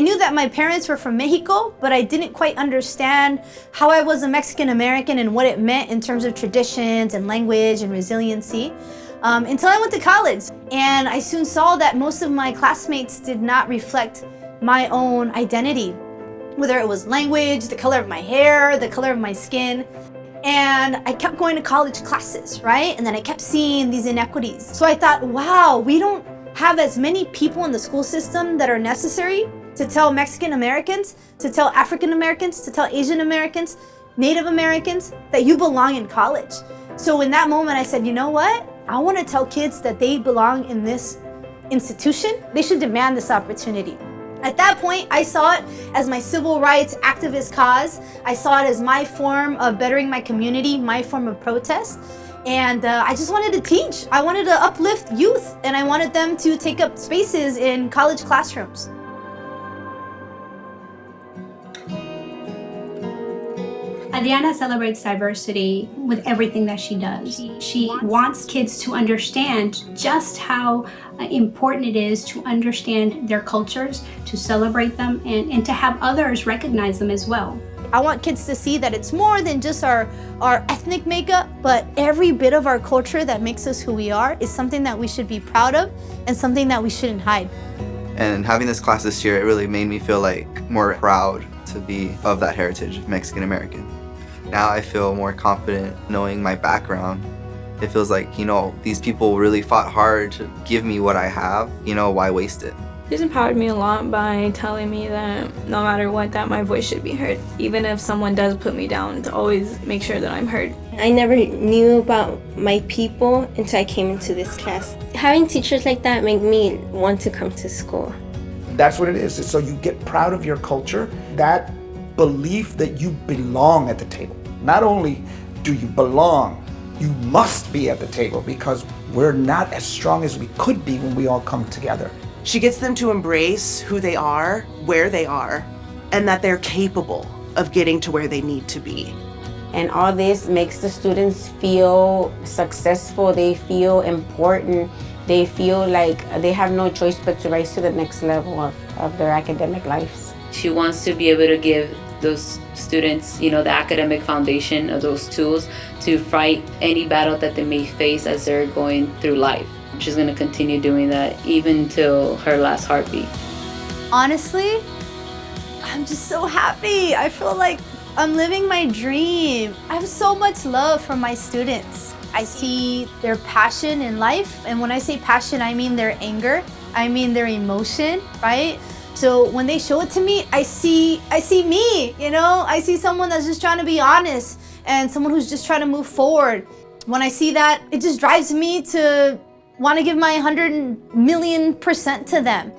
I knew that my parents were from Mexico, but I didn't quite understand how I was a Mexican American and what it meant in terms of traditions and language and resiliency um, until I went to college. And I soon saw that most of my classmates did not reflect my own identity, whether it was language, the color of my hair, the color of my skin. And I kept going to college classes, right? And then I kept seeing these inequities. So I thought, wow, we don't have as many people in the school system that are necessary to tell Mexican Americans, to tell African Americans, to tell Asian Americans, Native Americans that you belong in college. So in that moment, I said, you know what? I want to tell kids that they belong in this institution. They should demand this opportunity. At that point, I saw it as my civil rights activist cause. I saw it as my form of bettering my community, my form of protest. And uh, I just wanted to teach. I wanted to uplift youth and I wanted them to take up spaces in college classrooms. Adriana celebrates diversity with everything that she does. She, she wants, wants kids to understand just how uh, important it is to understand their cultures, to celebrate them, and, and to have others recognize them as well. I want kids to see that it's more than just our, our ethnic makeup, but every bit of our culture that makes us who we are is something that we should be proud of and something that we shouldn't hide. And having this class this year, it really made me feel like more proud to be of that heritage, Mexican American. Now I feel more confident knowing my background. It feels like, you know, these people really fought hard to give me what I have, you know, why waste it? She's empowered me a lot by telling me that no matter what, that my voice should be heard. Even if someone does put me down, to always make sure that I'm heard. I never knew about my people until I came into this class. Having teachers like that make me want to come to school. That's what it is. So you get proud of your culture, that belief that you belong at the table. Not only do you belong, you must be at the table because we're not as strong as we could be when we all come together. She gets them to embrace who they are, where they are, and that they're capable of getting to where they need to be. And all this makes the students feel successful, they feel important, they feel like they have no choice but to rise to the next level of, of their academic lives. She wants to be able to give those students, you know, the academic foundation of those tools to fight any battle that they may face as they're going through life. She's going to continue doing that even till her last heartbeat. Honestly, I'm just so happy. I feel like I'm living my dream. I have so much love for my students. I see their passion in life, and when I say passion, I mean their anger, I mean their emotion, right? So when they show it to me, I see, I see me, you know? I see someone that's just trying to be honest and someone who's just trying to move forward. When I see that, it just drives me to want to give my 100 million percent to them.